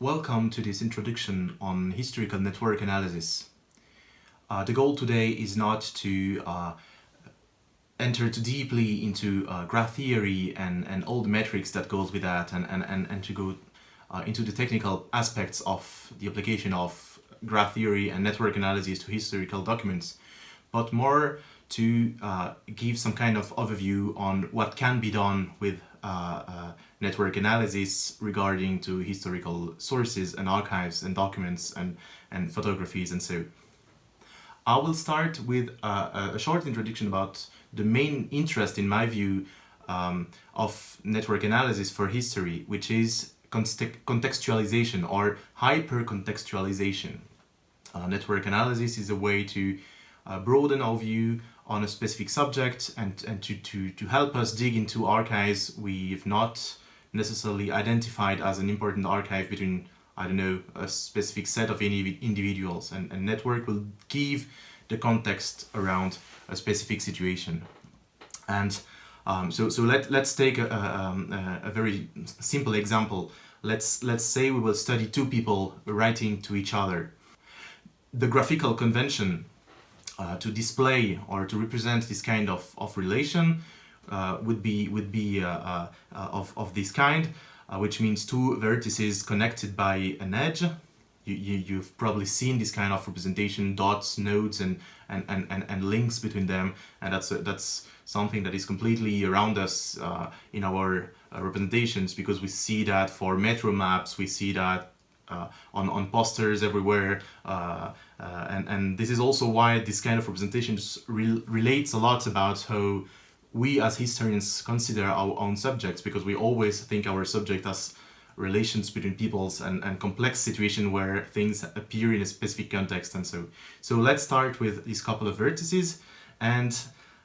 Welcome to this introduction on historical network analysis. Uh, the goal today is not to uh, enter too deeply into uh, graph theory and, and all the metrics that goes with that and, and, and, and to go uh, into the technical aspects of the application of graph theory and network analysis to historical documents, but more to uh, give some kind of overview on what can be done with uh, network analysis regarding to historical sources and archives and documents and, and photographies and so. I will start with uh, a short introduction about the main interest in my view um, of network analysis for history, which is contextualization or hyper-contextualization. Uh, network analysis is a way to uh, broaden our view on a specific subject and, and to, to, to help us dig into archives we've not necessarily identified as an important archive between, I don't know, a specific set of individuals and, and network will give the context around a specific situation. And um, so, so let, let's take a, um, a, a, very simple example. Let's, let's say we will study two people writing to each other. The graphical convention uh, to display or to represent this kind of, of relation would be, would be uh, uh, uh of, of this kind, which means two vertices connected by an edge. You, you, have probably seen this kind of representation, dots, nodes, and, and, and, and, and links between them, and that's, a, that's something that is completely around us in our representations because we see that for metro maps, we see that uh, on, on posters everywhere. Uh, uh, and, and this is also why this kind of representations re relates a lot about how we as historians consider our own subjects because we always think our subject as relations between peoples and, and complex situation where things appear in a specific context and so. So let's start with these couple of vertices and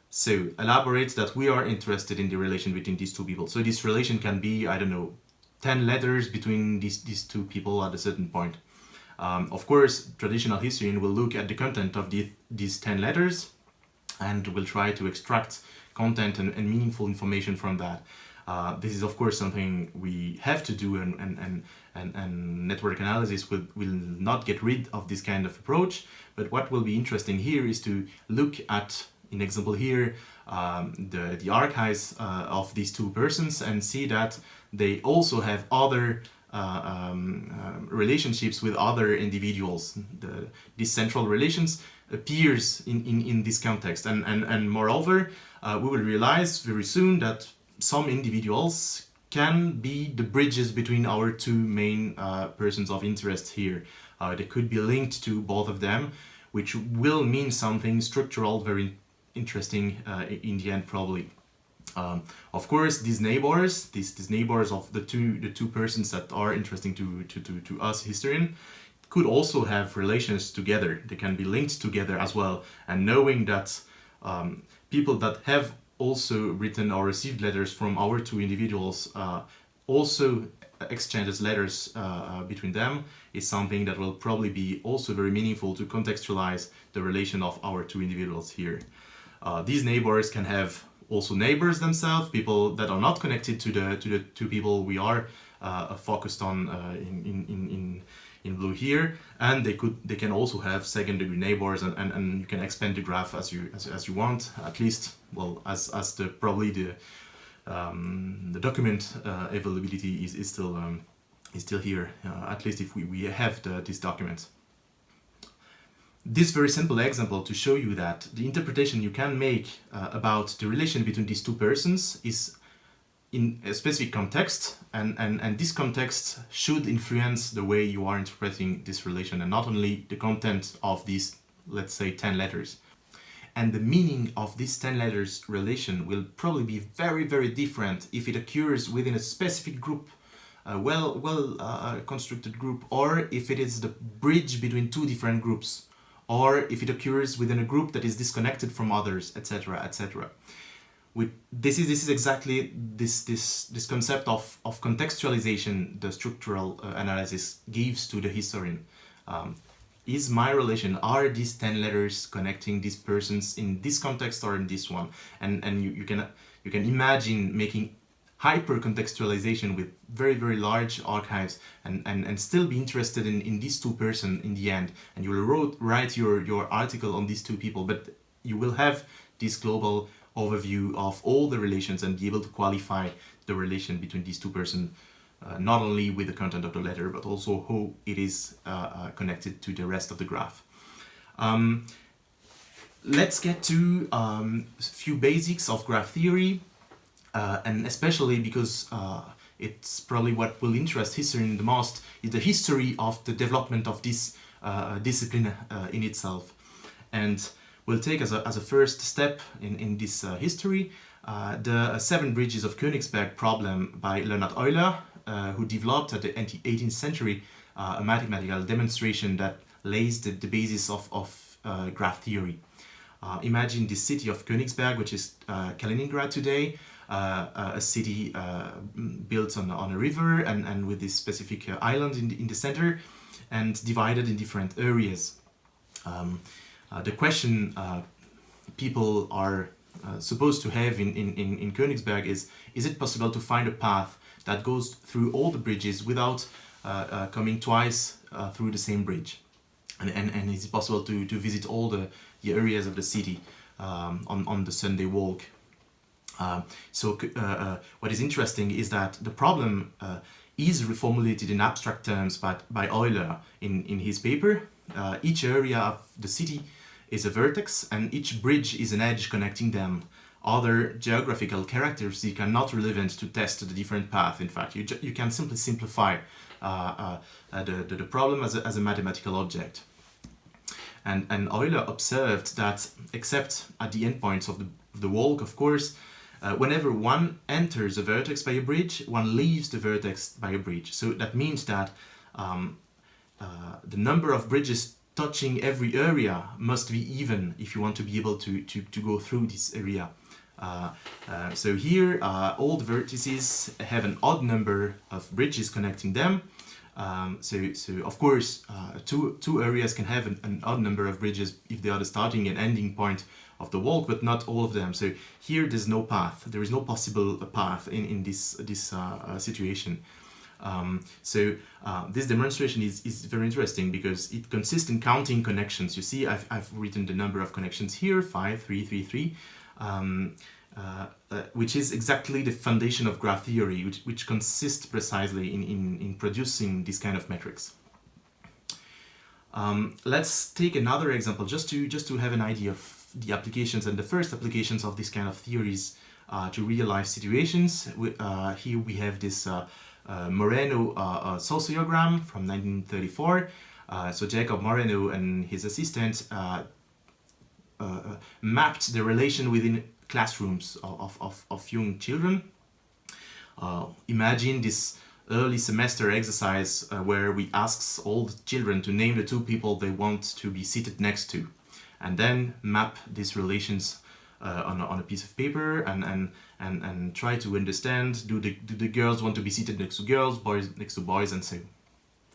so elaborate that we are interested in the relation between these two people. So this relation can be, I don't know, 10 letters between these, these two people at a certain point. Um, of course, traditional historian will look at the content of the, these 10 letters and will try to extract content and, and meaningful information from that. Uh, this is of course something we have to do and, and, and, and, and network analysis will, will not get rid of this kind of approach. But what will be interesting here is to look at, in example here, um, the, the archives uh, of these two persons and see that they also have other uh, um, uh, relationships with other individuals. The, these central relations appears in, in, in this context and, and, and moreover uh, we will realize very soon that some individuals can be the bridges between our two main uh, persons of interest here. Uh, they could be linked to both of them, which will mean something structural, very interesting uh, in the end probably. Um, of course, these neighbors, these, these neighbors of the two the two persons that are interesting to, to, to, to us historian, could also have relations together. They can be linked together as well. And knowing that um, people that have also written or received letters from our two individuals uh, also exchanges letters uh, uh, between them is something that will probably be also very meaningful to contextualize the relation of our two individuals here. Uh, these neighbors can have also neighbors themselves, people that are not connected to the to the two people we are uh, focused on uh, in, in, in, in blue here and they could they can also have second degree neighbors and, and, and you can expand the graph as you as, as you want at least well as as the probably the um, the document uh, availability is, is still um, is still here uh, at least if we, we have the, this document. This very simple example to show you that the interpretation you can make uh, about the relation between these two persons is in a specific context and, and, and this context should influence the way you are interpreting this relation and not only the content of these, let's say, 10 letters. And the meaning of this 10 letters relation will probably be very, very different if it occurs within a specific group a well well uh, constructed group or if it is the bridge between two different groups or if it occurs within a group that is disconnected from others, etc., etc. This is, this is exactly this, this, this concept of, of contextualization the structural uh, analysis gives to the historian. Um, is my relation, are these 10 letters connecting these persons in this context or in this one? And, and you, you, can, you can imagine making hyper contextualization with very very large archives and and, and still be interested in in these two person in the end and you will wrote, write your your article on these two people but you will have this global overview of all the relations and be able to qualify the relation between these two persons uh, not only with the content of the letter but also how it is uh, uh, connected to the rest of the graph. Um, let's get to um, a few basics of graph theory uh, and especially because uh, it's probably what will interest historians the most is the history of the development of this uh, discipline in itself. And we'll take as a, as a first step in, in this uh, history uh, the seven bridges of Königsberg problem by Leonhard Euler who developed at the 18th century a mathematical demonstration that lays the, the basis of, of graph theory. imagine the city of Königsberg which is Kaliningrad today uh, uh, a city uh, built on, on a river and, and with this specific island in the, in the center and divided in different areas. Um, the question people are uh, supposed to have in, in, in Königsberg is, is it possible to find a path that goes through all the bridges without uh, uh, coming twice through the same bridge? And, and, and is it possible to, to visit all the, the areas of the city um, on, on the Sunday walk uh, so uh, uh, what is interesting is that the problem uh, is reformulated in abstract terms by, by Euler in, in his paper. Uh, each area of the city is a vertex and each bridge is an edge connecting them. Other geographical characteristics are not relevant to test the different path. In fact, you, you can simply simplify the, the, the, problem as a, as a mathematical object. And, and Euler observed that except at the endpoints of the, of the walk, of course, uh, whenever one enters a vertex by a bridge, one leaves the vertex by a bridge. So that means that um, uh, the number of bridges touching every area must be even if you want to be able to, to, to go through this area. Uh, uh so here uh, all the vertices have an odd number of bridges connecting them. Um, so, so of course uh, two, two areas can have an, an odd number of bridges if they are the starting and ending point of the walk, but not all of them. So here there's no path. There is no possible path in, in this, this uh, uh, situation. Um, so uh, this demonstration is, is very interesting because it consists in counting connections. You see, I've, I've written the number of connections here, 5, 3, 3, 3, um, uh, uh, which is exactly the foundation of graph theory, which, which consists precisely in, in, in producing this kind of metrics. Um, let's take another example just to, just to have an idea of the applications and the first applications of this kind of theories uh, to real life situations. We, uh, here we have this uh Moreno uh, uh, sociogram from 1934. Uh, so Jacob Moreno and his assistant uh, uh, mapped the relation within classrooms of, of, of young children. imagine this early semester exercise where we ask all the children to name the two people they want to be seated next to and then map these relations uh, on, a, on a piece of paper and, and, and, and try to understand do the, do the girls want to be seated next to girls, boys next to boys and so.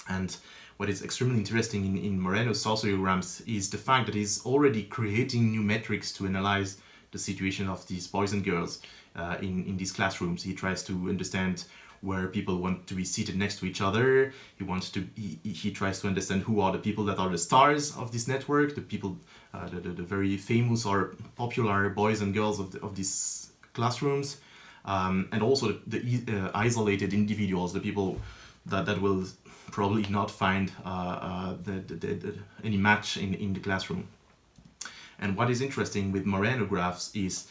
And what is extremely interesting in, in Moreno's sociograms is the fact that he's already creating new metrics to analyze the situation of these boys and girls uh, in, in these classrooms. He tries to understand where people want to be seated next to each other. He wants to, he, he tries to understand who are the people that are the stars of this network, the people, uh, the, the, the, very famous or popular boys and girls of, the, of these classrooms. Um, and also the, the uh, isolated individuals, the people that, that will probably not find uh, uh the, any match in, in the classroom. And what is interesting with Moreno graphs is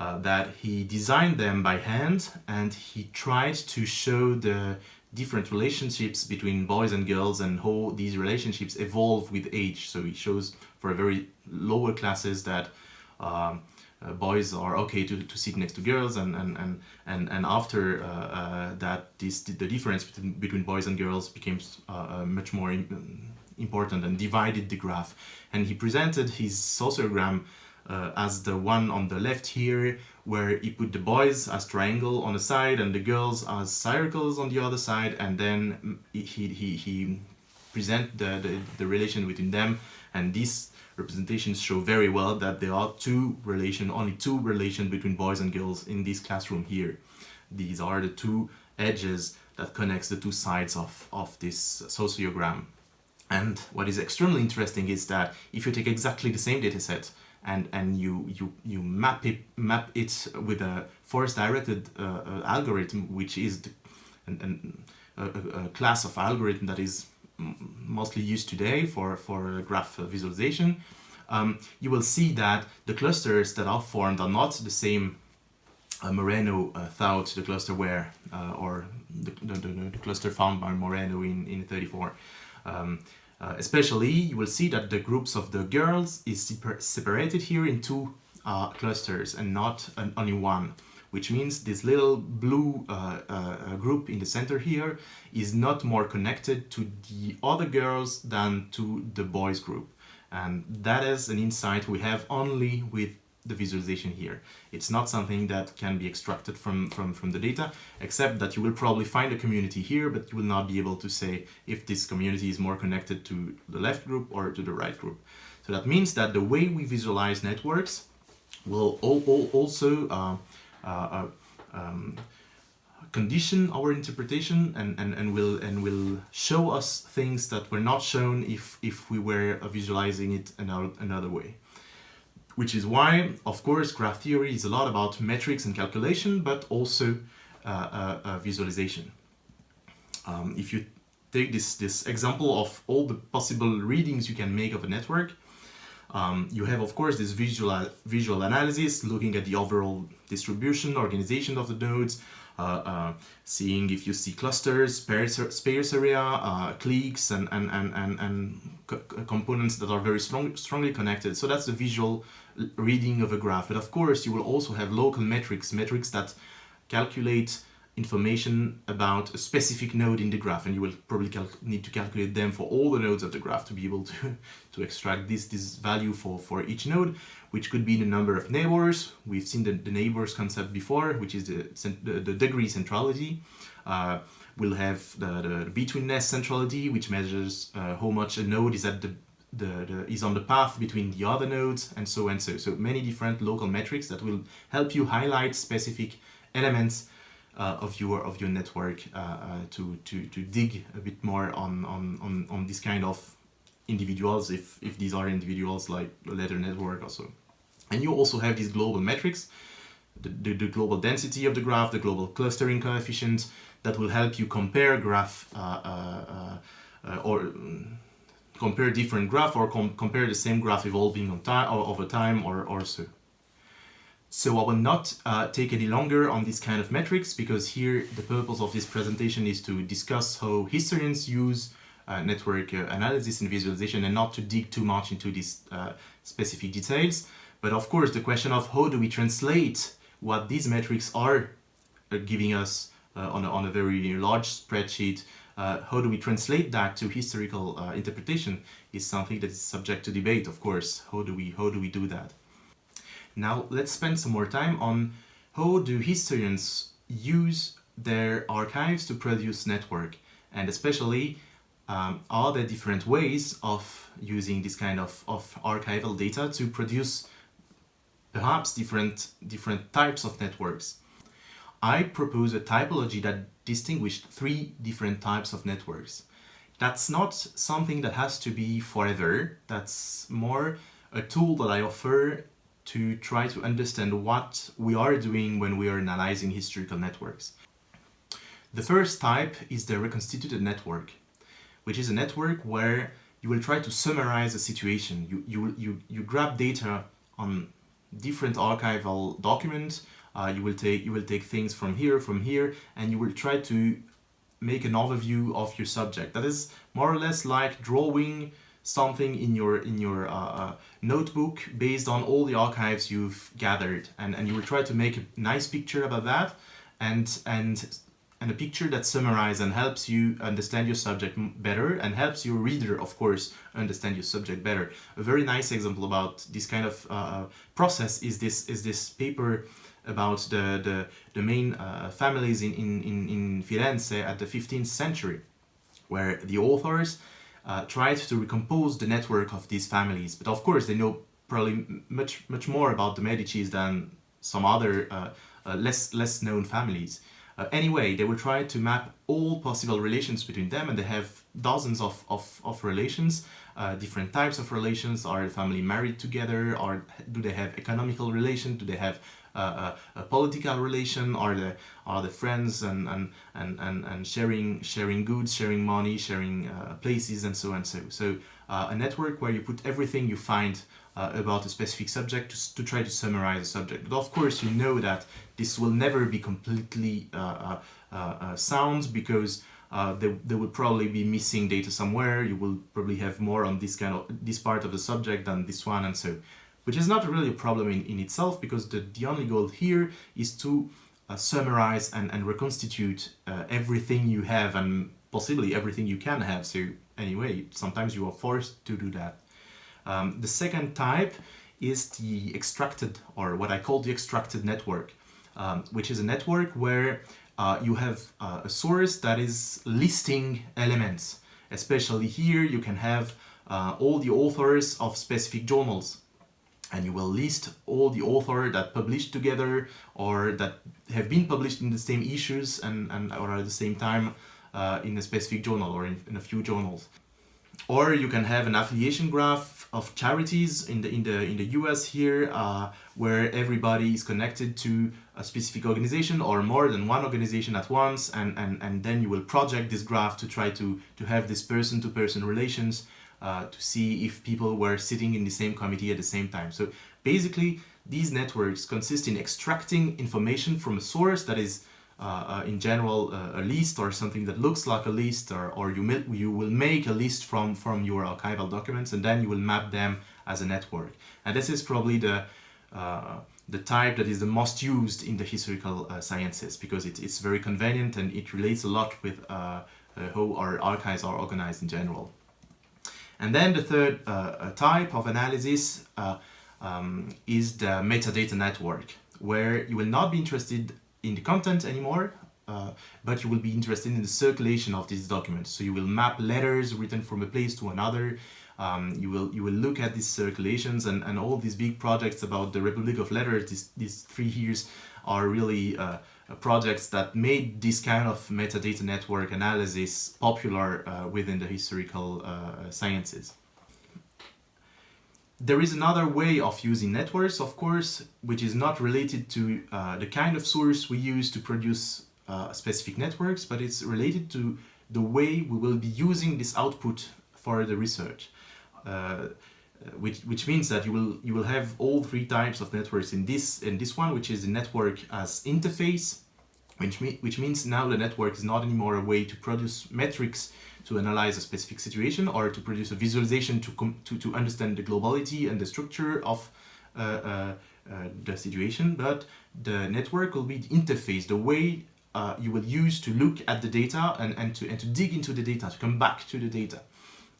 uh, that he designed them by hand and he tried to show the different relationships between boys and girls and how these relationships evolve with age. So he shows for a very lower classes that um, uh, boys are okay to, to sit next to girls and and and and, and after uh, uh, that this the difference between, between boys and girls became uh, uh, much more important and divided the graph and he presented his sociogram uh, as the one on the left here where he put the boys as triangle on the side and the girls as circles on the other side and then he, he, he present the, the, the relation between them and these representations show very well that there are two relation, only two relation between boys and girls in this classroom here. These are the two edges that connects the two sides of, of this sociogram. And what is extremely interesting is that if you take exactly the same data set and, and you, you, you map, it, map it with a force-directed uh, uh, algorithm, which is the, a, a, class of algorithm that is mostly used today for, for graph visualization, um, you will see that the clusters that are formed are not the same uh, Moreno uh, thought the cluster were, uh, or the, the, the, cluster found by Moreno in, in 34. Um, uh, especially, you will see that the groups of the girls is separated here in two uh, clusters and not an, only one which means this little blue uh, uh, group in the center here is not more connected to the other girls than to the boys group. And that is an insight we have only with the visualization here. It's not something that can be extracted from, from, from the data, except that you will probably find a community here, but you will not be able to say if this community is more connected to the left group or to the right group. So that means that the way we visualize networks will also uh, uh, uh, um, condition our interpretation and, and, and will and will show us things that were not shown if if we were visualizing it another, another way which is why of course graph theory is a lot about metrics and calculation but also uh, uh, uh, visualization. Um, if you take this this example of all the possible readings you can make of a network um, you have, of course, this visual, visual analysis, looking at the overall distribution, organization of the nodes, seeing if you see clusters, space area, uh, cliques, and, and, and, and, and components that are very strong, strongly connected. So that's the visual reading of a graph. But of course, you will also have local metrics, metrics that calculate information about a specific node in the graph and you will probably need to calculate them for all the nodes of the graph to be able to, to extract this, this value for, for each node, which could be the number of neighbors. We've seen the, the neighbors concept before, which is the, the, the degree centrality. Uh, we'll have the, the betweenness centrality, which measures uh, how much a node is at the the, the, is on the path between the other nodes and so and so. So many different local metrics that will help you highlight specific elements of your of your network uh, uh, to, to, to dig a bit more on, on, on, on this kind of individuals if, if these are individuals like a ladder network also. And you also have these global metrics, the, the, the, global density of the graph, the global clustering coefficient that will help you compare graph uh, uh, uh, or um, compare different graph or com compare the same graph evolving on time over time or, or so. So I will not uh, take any longer on this kind of metrics because here the purpose of this presentation is to discuss how historians use uh, network uh, analysis and visualization and not to dig too much into these uh, specific details. But of course the question of how do we translate what these metrics are uh, giving us uh, on, a, on a very large spreadsheet, how do we translate that to historical interpretation is something that is subject to debate of course. How do we, how do we do that? Now let's spend some more time on how do historians use their archives to produce network and especially um, are there different ways of using this kind of, of archival data to produce perhaps different, different types of networks. I propose a typology that distinguished three different types of networks. That's not something that has to be forever, that's more a tool that I offer to try to understand what we are doing when we are analyzing historical networks. The first type is the reconstituted network, which is a network where you will try to summarize a situation. You, you, you, you grab data on different archival documents, uh, you, will take, you will take things from here, from here, and you will try to make an overview of your subject. That is more or less like drawing something in your in your uh, uh, notebook based on all the archives you've gathered. And, and you will try to make a nice picture about that and and and a picture that summarizes and helps you understand your subject better and helps your reader of course understand your subject better. A very nice example about this kind of uh, uh process is this is this paper about the the, the main uh, families in, in in Firenze at the 15th century where the authors uh, tried to recompose the network of these families. But of course, they know probably much much more about the Medicis than some other uh, uh, less less known families. Uh, anyway, they will try to map all possible relations between them and they have dozens of, of, of relations, uh, different types of relations. Are the family married together? Or do they have economical relation? Do they have uh, a, a, political relation? Are the are the friends and and and and, and sharing sharing goods, sharing money, sharing uh, places, and so and so. So uh, a network where you put everything you find uh, about a specific subject to, to, try to summarize the subject. But of course, you know that this will never be completely uh, uh, uh sound because uh, there, there will probably be missing data somewhere. You will probably have more on this kind of this part of the subject than this one, and so, which is not really a problem in, in itself because the, the only goal here is to uh, summarize and, and reconstitute everything you have and possibly everything you can have. So anyway, sometimes you are forced to do that. Um, the second type is the extracted, or what I call the extracted network, um, which is a network where uh, you have uh, a source that is listing elements. Especially here, you can have uh, all the authors of specific journals and you will list all the authors that published together or that have been published in the same issues and, and or at the same time uh, in a specific journal or in, in a few journals. Or you can have an affiliation graph of charities in the in the in the US here, uh, where everybody is connected to a specific organization or more than one organization at once, and and and then you will project this graph to try to to have this person-to-person relations uh, to see if people were sitting in the same committee at the same time. So basically, these networks consist in extracting information from a source that is uh, uh, in general uh, a list or something that looks like a list or, or you, you will make a list from, from your archival documents and then you will map them as a network. And this is probably the, uh, the type that is the most used in the historical uh, sciences because it, it's very convenient and it relates a lot with uh, how our archives are organized in general. And then the third type of analysis um, is the metadata network where you will not be interested in the content anymore, uh, but you will be interested in the circulation of these documents. So you will map letters written from a place to another. Um, you will you will look at these circulations and, and all these big projects about the Republic of Letters, these, these three years are really uh, projects that made this kind of metadata network analysis popular uh, within the historical uh, sciences. There is another way of using networks, of course, which is not related to uh, the kind of source we use to produce uh, specific networks, but it's related to the way we will be using this output for the research. Uh, which, which means that you will you will have all three types of networks in this in this one, which is the network as interface, which, me, which means now the network is not anymore a way to produce metrics to analyze a specific situation or to produce a visualization to, to, to understand the globality and the structure of uh, uh, uh, the situation, but the network will be the interface, the way uh, you will use to look at the data and, and, to, and to dig into the data, to come back to the data.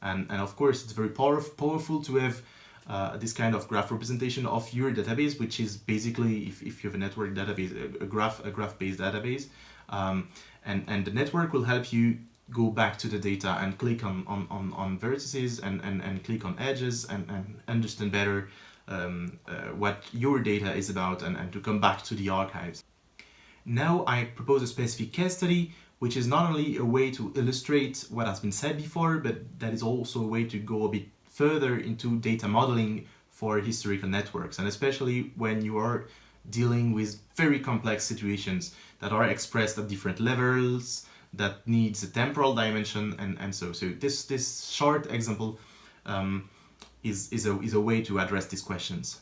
And, and of course, it's very power, powerful to have uh, this kind of graph representation of your database, which is basically, if, if you have a network database, a, a graph, a graph-based database, um, and, and the network will help you go back to the data and click on, on, on, on vertices and, and, and click on edges and, and understand better um, uh, what your data is about and, and to come back to the archives. Now I propose a specific case study which is not only a way to illustrate what has been said before, but that is also a way to go a bit further into data modeling for historical networks, and especially when you are dealing with very complex situations that are expressed at different levels, that needs a temporal dimension, and, and so. So this, this short example um, is, is, a, is a way to address these questions.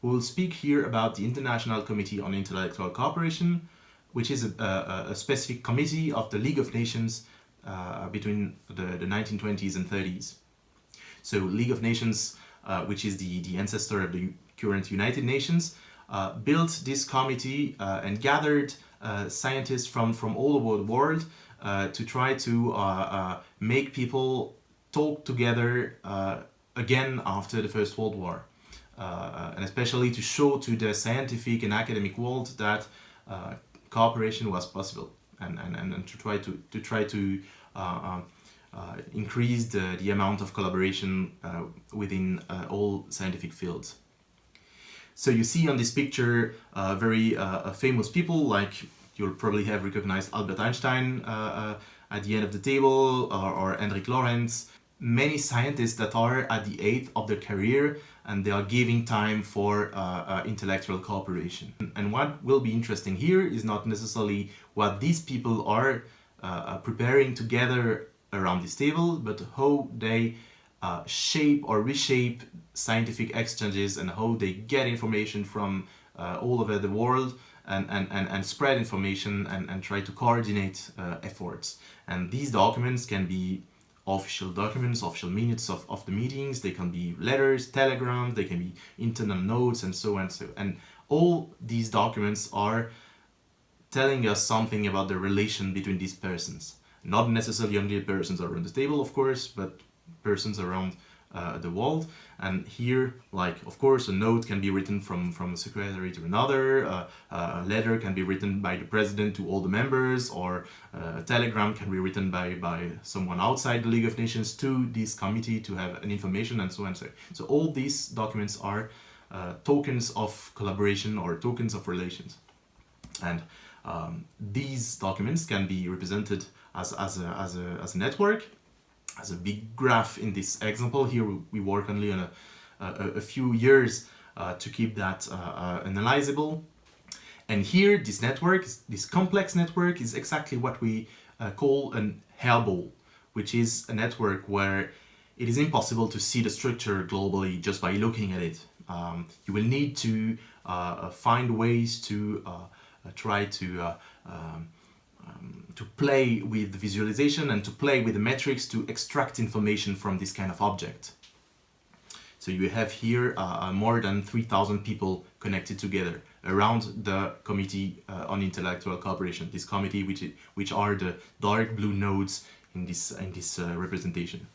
We will speak here about the International Committee on Intellectual Cooperation, which is a, a, a specific committee of the League of Nations uh, between the, the 1920s and 30s. So League of Nations, uh, which is the, the ancestor of the current United Nations, uh, built this committee uh, and gathered uh, scientists from, from all over the world uh, to try to make people talk together again after the First World War. and especially to show to the scientific and academic world that cooperation was possible and, and, and to try to, to try to uh, increased uh, the amount of collaboration uh, within all scientific fields. So you see on this picture very famous people like you'll probably have recognized Albert Einstein uh, uh, at the end of the table or, or Hendrik Lorentz. Many scientists that are at the eighth of their career and they are giving time for uh, uh, intellectual cooperation. And what will be interesting here is not necessarily what these people are uh, uh preparing together around this table, but how they uh, shape or reshape scientific exchanges and how they get information from uh, all over the world and, and, and, and spread information and, and try to coordinate uh, efforts. And these documents can be official documents, official minutes of, of the meetings, they can be letters, telegrams, they can be internal notes and so on. and So, and all these documents are telling us something about the relation between these persons. Not necessarily only persons around the table, of course, but persons around uh, the world. And here, like, of course, a note can be written from, from a secretary to another, uh, a letter can be written by the president to all the members, or uh, a telegram can be written by, by someone outside the League of Nations to this committee to have an information and so on. So, so all these documents are uh, tokens of collaboration or tokens of relations. And um, these documents can be represented as, as, a, as, a, as a network as a big graph in this example. Here we work only on a, a, a few years uh, to keep that uh, uh, analyzable. And here this network this complex network is exactly what we uh, call an hairball which is a network where it is impossible to see the structure globally just by looking at it. Um, you will need to uh, find ways to uh, try to um, to play with the visualization and to play with the metrics to extract information from this kind of object. So you have here uh, uh more than 3,000 people connected together around the Committee uh, on Intellectual Cooperation, this committee which, which are the dark blue nodes in this, in this uh, representation.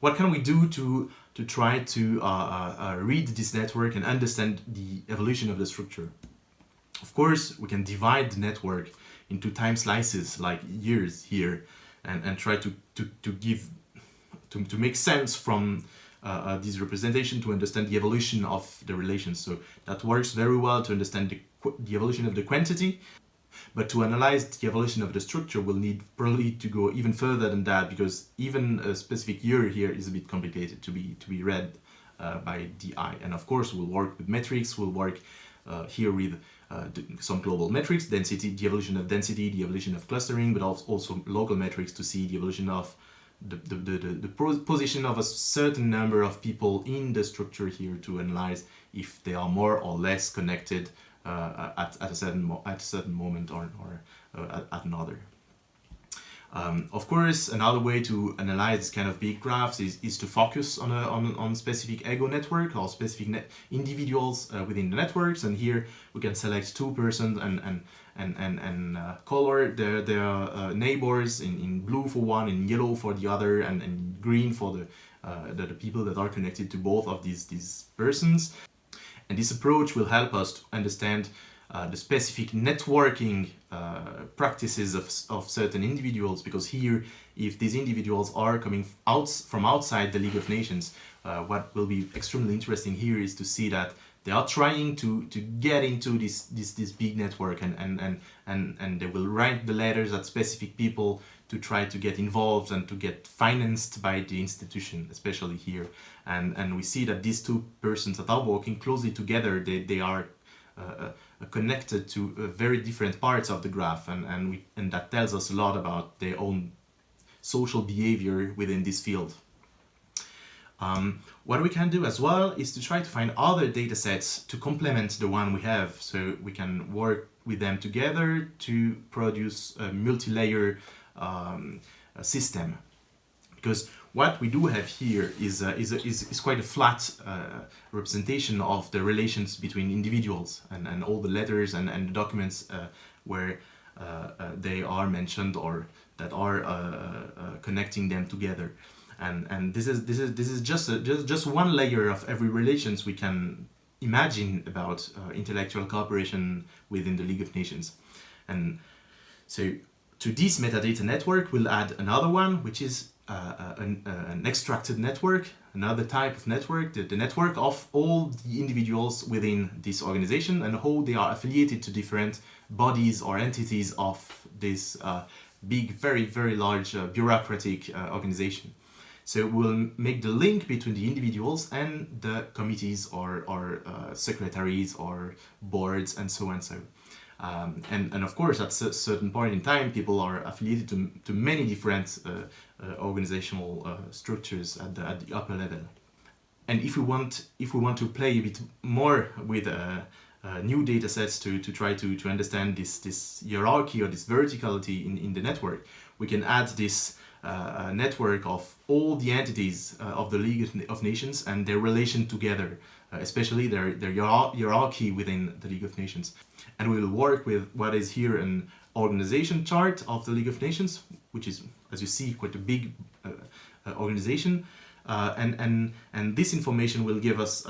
What can we do to, to try to uh, uh, read this network and understand the evolution of the structure? Of course, we can divide the network into time slices like years here and, and try to, to, to give, to, to make sense from uh, uh, this representation to understand the evolution of the relations. So that works very well to understand the, the evolution of the quantity, but to analyze the evolution of the structure we'll need probably to go even further than that because even a specific year here is a bit complicated to be to be read uh, by the eye. And of course we'll work with metrics, we'll work uh, here with uh, some global metrics, density, the evolution of density, the evolution of clustering, but also local metrics to see the evolution of the, the, the, the, position of a certain number of people in the structure here to analyze if they are more or less connected uh, at, at, a certain at a certain moment or, or uh, at, at another. Um, of course, another way to analyze this kind of big graphs is, is to focus on a on, on specific ego network or specific individuals uh, within the networks. And here we can select two persons and and and and, and uh, color their their uh, neighbors in, in blue for one, in yellow for the other, and, and green for the, uh, the the people that are connected to both of these these persons. And this approach will help us to understand uh, the specific networking uh, practices of, of certain individuals because here if these individuals are coming out from outside the League of Nations uh, what will be extremely interesting here is to see that they are trying to to get into this this this big network and and and and, and they will write the letters at specific people to try to get involved and to get financed by the institution especially here. And and we see that these two persons that are working closely together they, they are uh, uh, connected to uh, very different parts of the graph and, and, we, and that tells us a lot about their own social behavior within this field. Um, what we can do as well is to try to find other data sets to complement the one we have so we can work with them together to produce a multi-layer um, system because what we do have here is, uh, is, is, is, quite a flat uh, representation of the relations between individuals and, and all the letters and, and documents uh, where uh, uh, they are mentioned or that are uh, connecting them together. And, and this is this is this is just a, just just one layer of every relations we can imagine about intellectual cooperation within the League of Nations. And so to this metadata network, we'll add another one, which is uh, an, uh, an, extracted network, another type of network, the, the, network of all the individuals within this organization and how they are affiliated to different bodies or entities of this uh, big, very, very large uh, bureaucratic uh, organization. So we'll make the link between the individuals and the committees or, or uh, secretaries or boards and so and so. Um, and, and of course, at a certain point in time, people are affiliated to, to many different uh, uh, organizational uh, structures at the, at the upper level. And if we want, if we want to play a bit more with uh, new data sets to, to try to, to understand this, this hierarchy or this verticality in, in the network, we can add this uh, network of all the entities uh, of the League of Nations and their relation together, especially their, their hierarchy within the League of Nations. And we will work with what is here an organization chart of the League of Nations, which is, as you see, quite a big uh, uh, organization. and, and, and this information will give us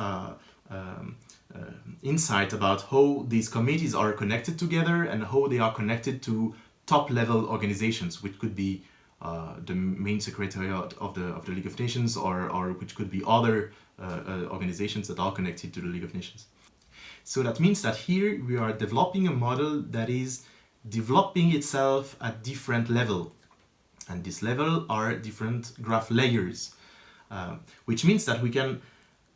um, uh, insight about how these committees are connected together and how they are connected to top level organizations, which could be uh, the main secretariat of the of the League of Nations or, or which could be other uh, uh, organizations that are connected to the League of Nations. So that means that here we are developing a model that is developing itself at different level. And this level are different graph layers, uh, which means that we can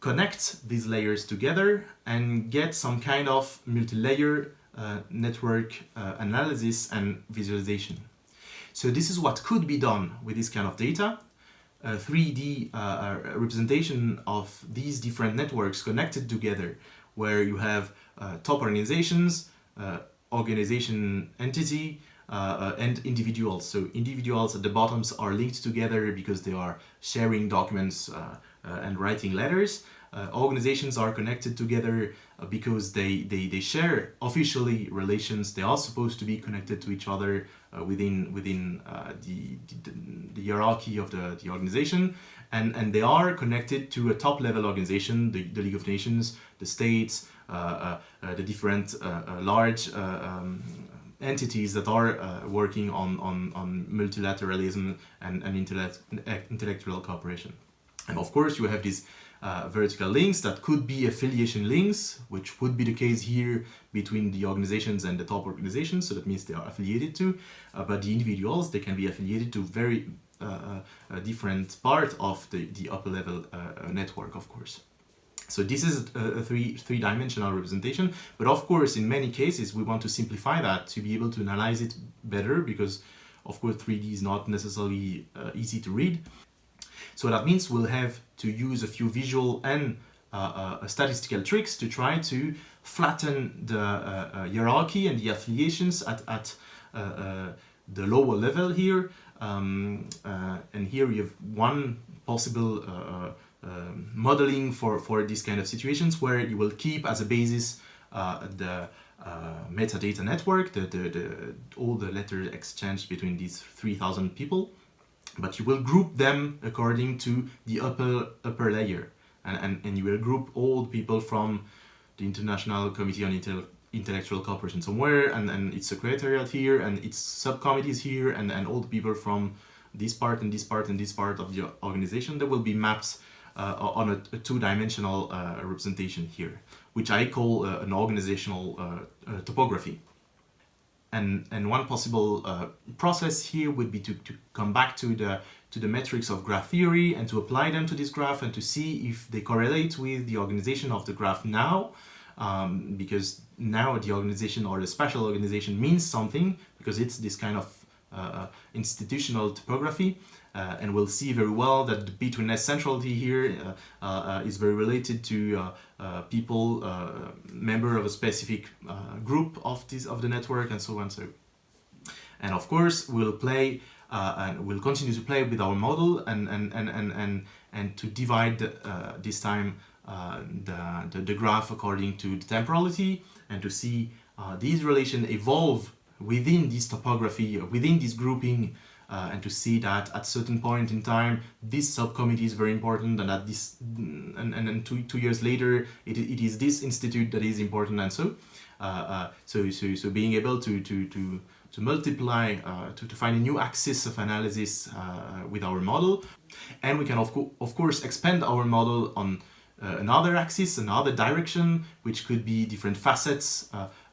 connect these layers together and get some kind of multi-layer uh, network uh, analysis and visualization. So this is what could be done with this kind of data. A 3D uh, representation of these different networks connected together where you have uh, top organizations, uh, organization entity, and individuals. So individuals at the bottoms are linked together because they are sharing documents uh, and writing letters. Uh, organizations are connected together uh, because they, they, they share officially relations. They are supposed to be connected to each other within, within the, the, the, hierarchy of the, the organization. And, and they are connected to a top level organization, the, the League of Nations, the states, uh, uh, the different uh, large um, entities that are working on, on, on multilateralism and, and intellect, intellectual cooperation. And of course you have these uh, vertical links that could be affiliation links, which would be the case here between the organizations and the top organizations, so that means they are affiliated to, uh, but the individuals, they can be affiliated to very uh, uh different part of the, the upper level uh, uh, network, of course. So this is a, three, three-dimensional representation, but of course in many cases we want to simplify that to be able to analyze it better because of course 3D is not necessarily easy to read. So that means we'll have to use a few visual and uh, uh, statistical tricks to try to flatten the uh, uh hierarchy and the affiliations at, at uh, uh, the lower level here. Um, and here we have one possible um, modeling for, for these kind of situations where you will keep as a basis the metadata network, the, the, the, all the letters exchanged between these 3,000 people but you will group them according to the upper upper layer. And, and, and you will group all the people from the International Committee on Intel Intellectual Cooperation somewhere and, and its secretariat here and its subcommittees here and, and all the people from this part and this part and this part of the organization. There will be maps uh, on a, a two-dimensional uh, representation here which I call uh, an organizational uh, uh, topography and and one possible uh, process here would be to, to come back to the to the metrics of graph theory and to apply them to this graph and to see if they correlate with the organization of the graph now. Um, because now the organization or the spatial organization means something because it's this kind of uh, uh institutional topography uh, and we'll see very well that the betweenness centrality here uh, uh, is very related to people, member of a specific group of this of the network and so on. So, and of course, we'll play and we'll continue to play with our model and and and and and, and to divide this time uh, the, the, the, graph according to the temporality and to see uh, these relations evolve within this topography, within this grouping uh, and to see that at certain point in time this subcommittee is very important and that this and, and, and two, two years later it, it is this institute that is important and so uh, uh, so, so so being able to to to to multiply, uh, to, to find a new axis of analysis uh, with our model. And we can of, co of course expand our model on uh, another axis, another direction, which could be different facets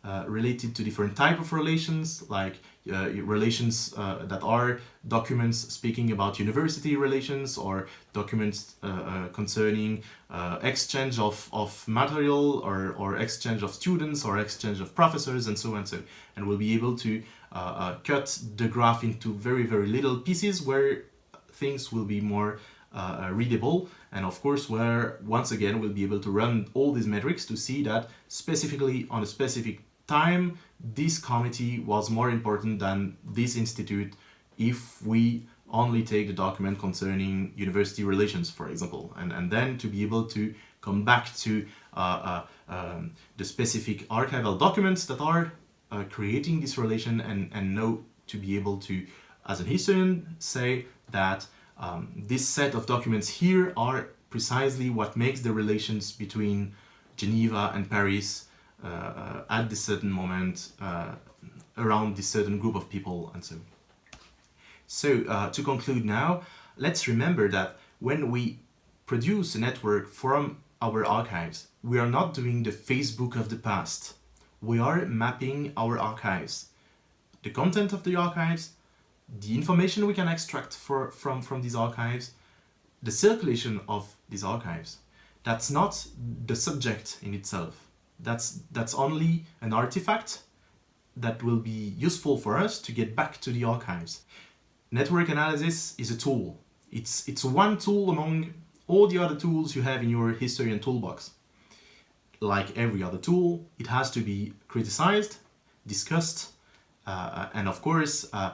uh, related to different type of relations, like uh, relations uh, that are documents speaking about university relations or documents uh, concerning exchange of, of material or, or exchange of students or exchange of professors and so on and so and we'll be able to cut the graph into very very little pieces where things will be more uh, readable. And of course where once again we'll be able to run all these metrics to see that specifically on a specific time this committee was more important than this institute if we only take the document concerning university relations for example and, and then to be able to come back to uh, uh, um, the specific archival documents that are uh, creating this relation and, and know to be able to as an historian say that um, this set of documents here are precisely what makes the relations between Geneva and Paris at this certain moment uh, around this certain group of people and so so uh, to conclude now let's remember that when we produce a network from our archives we are not doing the Facebook of the past we are mapping our archives the content of the archives the information we can extract for, from, from these archives, the circulation of these archives. That's not the subject in itself. That's, that's only an artifact that will be useful for us to get back to the archives. Network analysis is a tool. It's, it's one tool among all the other tools you have in your historian toolbox. Like every other tool, it has to be criticized, discussed, uh, and of course, uh,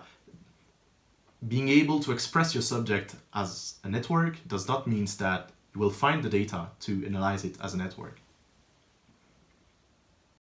being able to express your subject as a network does not mean that you will find the data to analyze it as a network.